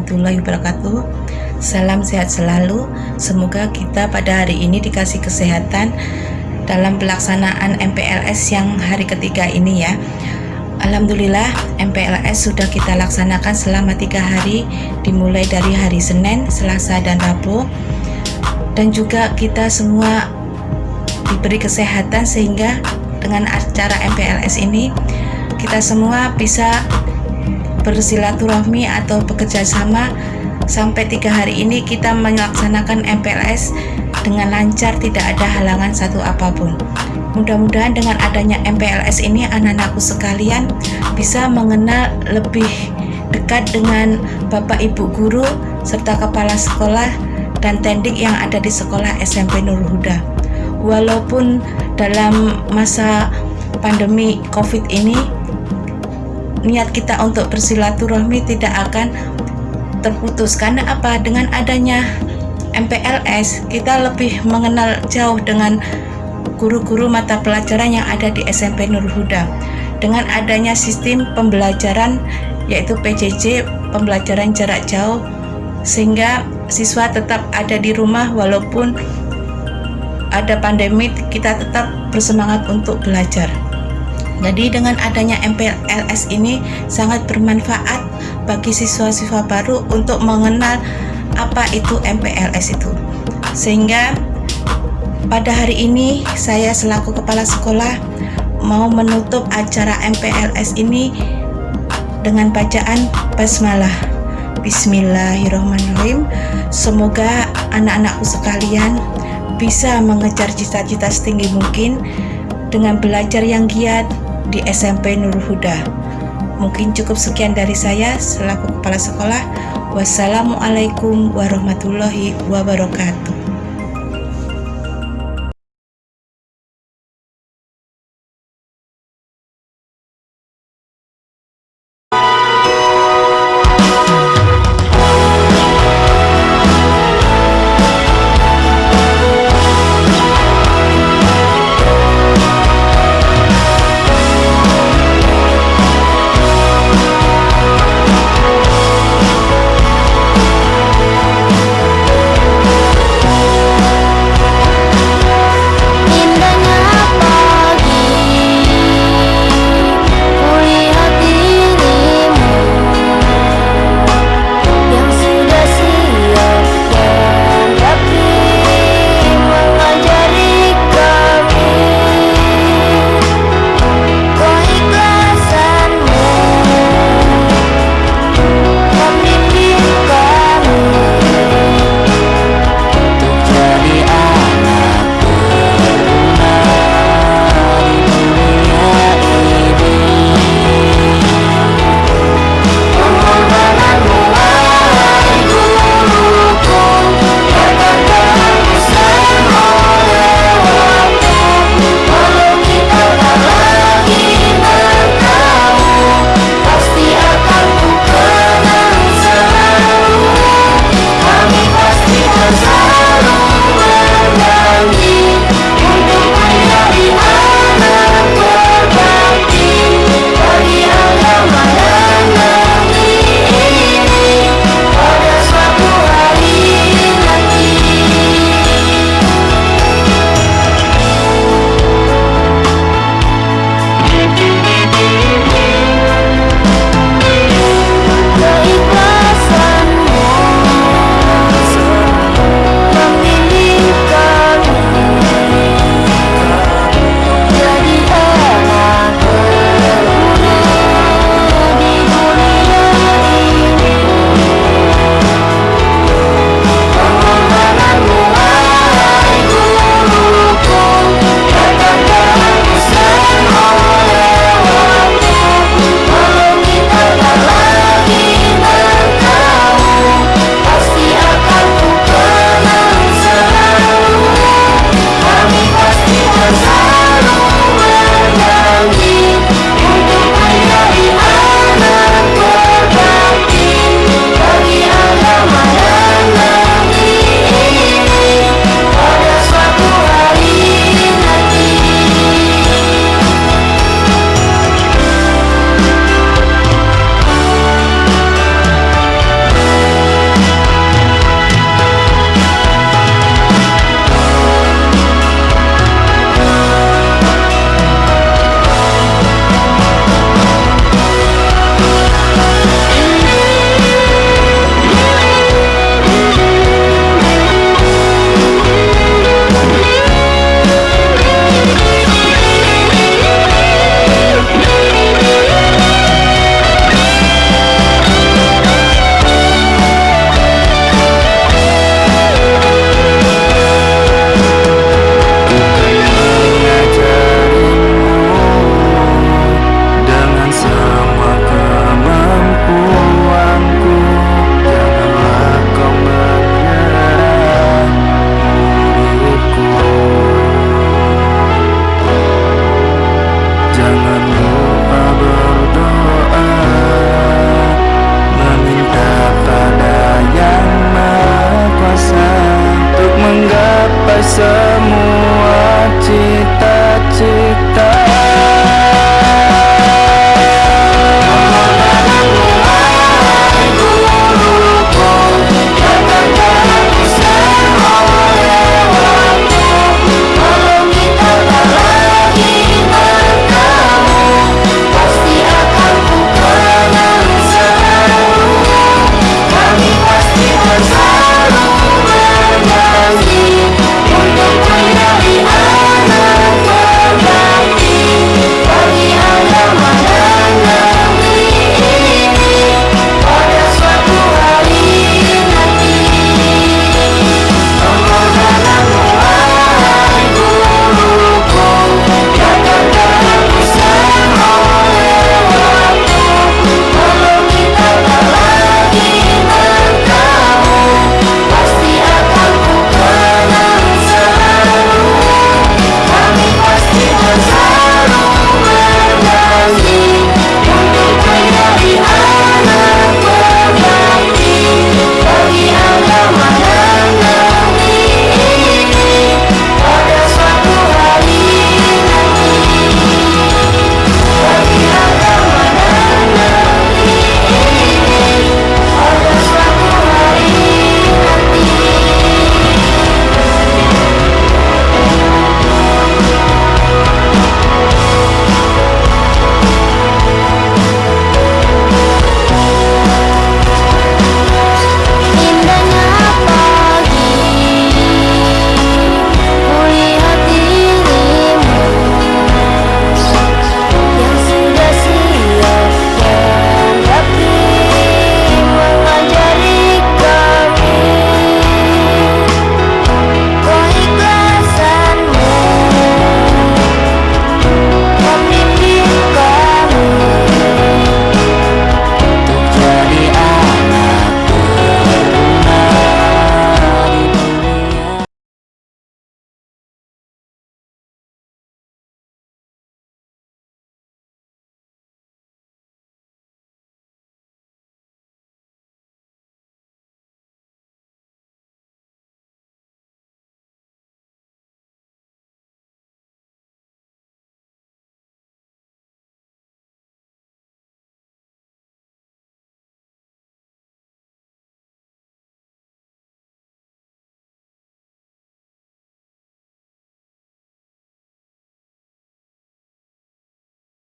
warahmatullahi wabarakatuh. Salam sehat selalu. Semoga kita pada hari ini dikasih kesehatan Dalam pelaksanaan MPLS yang hari ketiga ini ya. Alhamdulillah MPLS sudah kita laksanakan selama tiga hari Dimulai dari hari Senin, Selasa, dan Rabu. Dan juga kita semua diberi kesehatan sehingga dengan acara MPLS ini kita semua bisa bersilaturahmi atau bekerja sama sampai tiga hari ini kita melaksanakan MPLS dengan lancar tidak ada halangan satu apa pun. Mudah-mudahan dengan adanya MPLS ini anak-anakku sekalian bisa mengenal lebih dekat dengan Bapak Ibu Guru serta Kepala Sekolah dan tendik yang ada di sekolah SMP Nur Huda. Walaupun dalam masa pandemi COVID ini niat kita untuk bersilaturahmi tidak akan terputus. Karena apa? Dengan adanya MPLS kita lebih mengenal jauh dengan guru-guru mata pelajaran yang ada di SMP Nur Huda. Dengan adanya sistem pembelajaran yaitu PJJ pembelajaran jarak jauh sehingga siswa tetap ada di rumah walaupun ada pandemi kita tetap bersemangat untuk belajar jadi dengan adanya MPLS ini sangat bermanfaat bagi siswa-siswa baru untuk mengenal apa itu MPLS itu. Sehingga pada hari ini saya selaku kepala sekolah mau menutup acara MPLS ini dengan bacaan basmalah. Bismillahirrahmanirrahim. Semoga anak-anakku sekalian bisa mengejar cita-cita setinggi mungkin dengan belajar yang giat, di SMP Nur Huda. Mungkin cukup sekian dari saya selaku kepala sekolah. Wassalamualaikum warahmatullahi wabarakatuh.